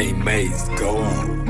Hey, Maze, go on.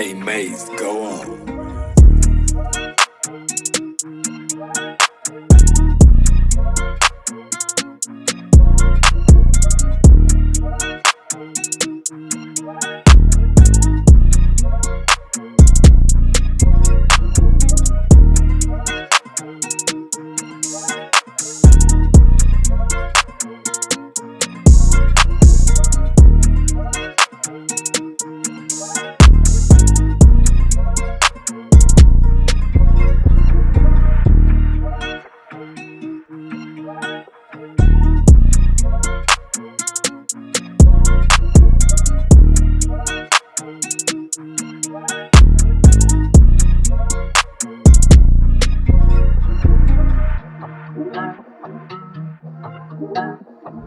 Hey, Maze, go on.